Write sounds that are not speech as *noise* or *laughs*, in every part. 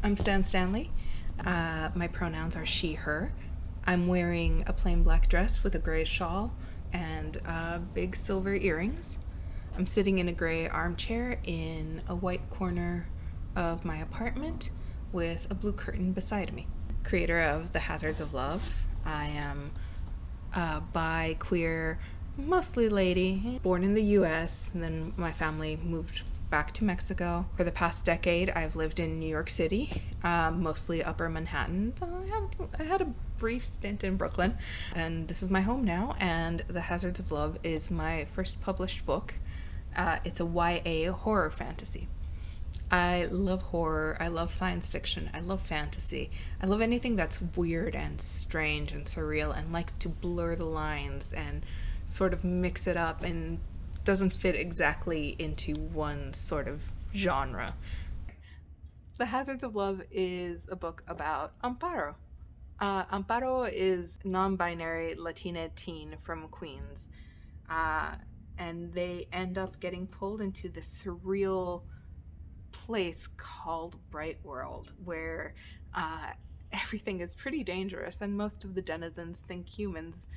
I'm Stan Stanley. Uh, my pronouns are she, her. I'm wearing a plain black dress with a gray shawl and uh, big silver earrings. I'm sitting in a gray armchair in a white corner of my apartment with a blue curtain beside me. Creator of The Hazards of Love. I am a bi, queer, mostly lady, born in the US, and then my family moved back to Mexico. For the past decade, I've lived in New York City, um, mostly Upper Manhattan. I had, I had a brief stint in Brooklyn, and this is my home now. And The Hazards of Love is my first published book. Uh, it's a YA horror fantasy. I love horror, I love science fiction, I love fantasy, I love anything that's weird and strange and surreal and likes to blur the lines and sort of mix it up and doesn't fit exactly into one sort of genre. The Hazards of Love is a book about Amparo. Uh, Amparo is non-binary Latina teen from Queens, uh, and they end up getting pulled into this surreal place called Bright World, where uh, *laughs* everything is pretty dangerous, and most of the denizens think humans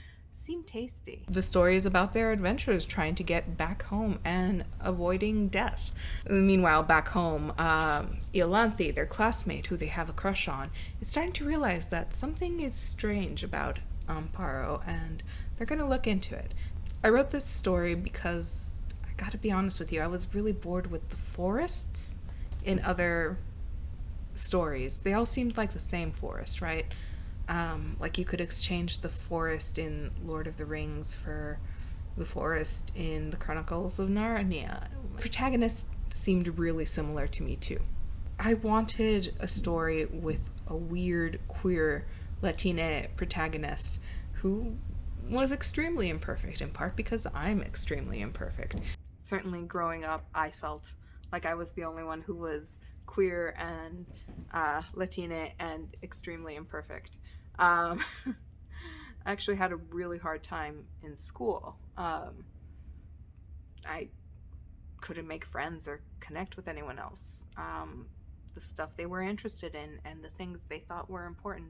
seem tasty. The story is about their adventures trying to get back home and avoiding death. Meanwhile, back home, um, Iolanthe, their classmate who they have a crush on, is starting to realize that something is strange about Amparo and they're going to look into it. I wrote this story because I gotta be honest with you, I was really bored with the forests in other stories. They all seemed like the same forest, right? Um, like you could exchange the forest in Lord of the Rings for the forest in the Chronicles of Narnia. Protagonist seemed really similar to me too. I wanted a story with a weird queer Latina protagonist who was extremely imperfect, in part because I'm extremely imperfect. Certainly growing up, I felt like I was the only one who was queer and uh, Latina and extremely imperfect. Um, *laughs* I actually had a really hard time in school. Um, I couldn't make friends or connect with anyone else. Um, the stuff they were interested in and the things they thought were important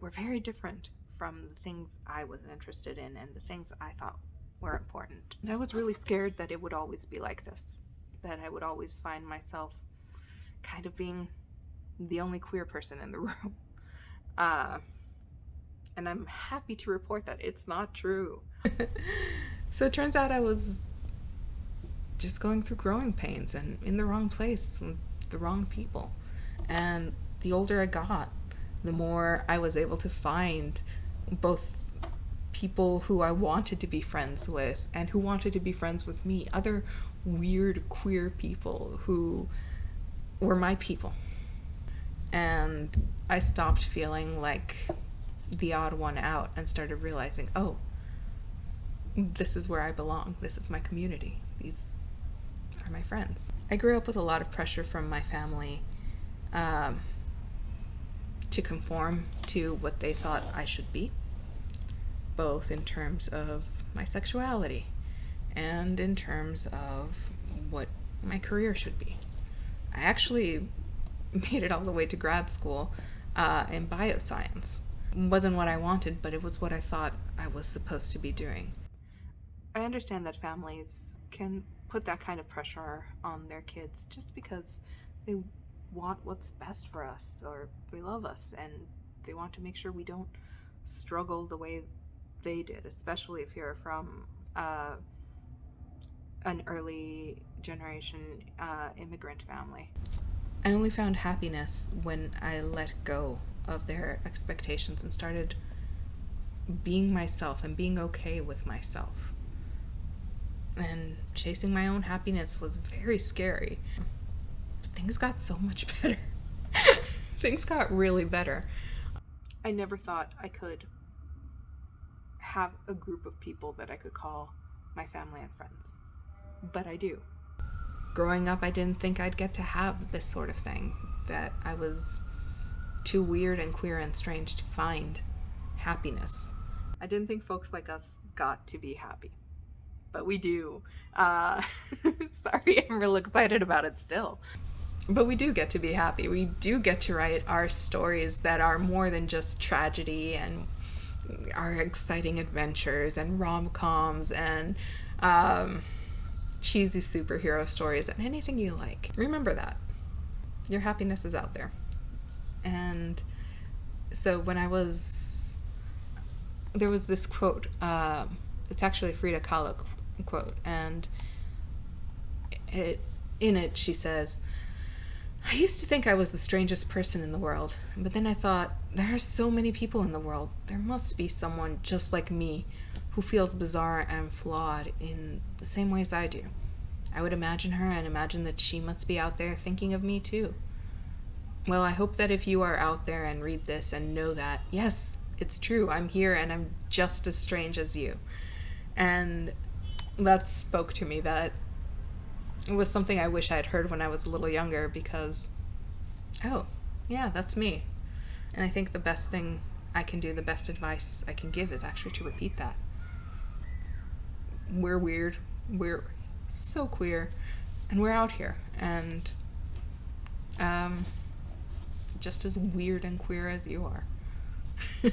were very different from the things I was interested in and the things I thought were important. And I was really scared that it would always be like this, that I would always find myself kind of being the only queer person in the *laughs* room. Uh, and I'm happy to report that it's not true. *laughs* so it turns out I was just going through growing pains and in the wrong place with the wrong people. And the older I got, the more I was able to find both people who I wanted to be friends with and who wanted to be friends with me, other weird queer people who were my people. And I stopped feeling like the odd one out and started realizing, oh, this is where I belong. This is my community. These are my friends. I grew up with a lot of pressure from my family um, to conform to what they thought I should be, both in terms of my sexuality and in terms of what my career should be. I actually *laughs* made it all the way to grad school uh, in bioscience wasn't what I wanted, but it was what I thought I was supposed to be doing. I understand that families can put that kind of pressure on their kids just because they want what's best for us or they love us and they want to make sure we don't struggle the way they did, especially if you're from uh, an early generation uh, immigrant family. I only found happiness when I let go of their expectations and started being myself and being okay with myself. And chasing my own happiness was very scary. Things got so much *laughs* better. things got really better. I never thought I could have a group of people that I could call my family and friends. But I do. Growing up, I didn't think I'd get to have this sort of thing, that I was too weird and queer and strange to find happiness. I didn't think folks like us got to be happy, but we do. Uh, *laughs* sorry, I'm real excited about it still. but we do get to be happy. We do get to write our stories that are more than just tragedy and our exciting adventures and rom coms and um, cheesy superhero stories and anything you like. Remember that. Your happiness is out there. And so when I was, there was this quote. Um, it's actually Frida Kahlo quote, and it in it she says, "I used to think I was the strangest person in the world, but then I thought there are so many people in the world. There must be someone just like me." Who feels bizarre and flawed in the same ways I do. I would imagine her and imagine that she must be out there thinking of me too. Well, I hope that if you are out there and read this and know that, yes, it's true, I'm here and I'm just as strange as you. And that spoke to me that it was something I wish I had heard when I was a little younger because, oh, yeah, that's me. And I think the best thing I can do, the best advice I can give is actually to repeat that. We're weird. We're so queer. And we're out here. And, um, just as weird and queer as you are. *laughs*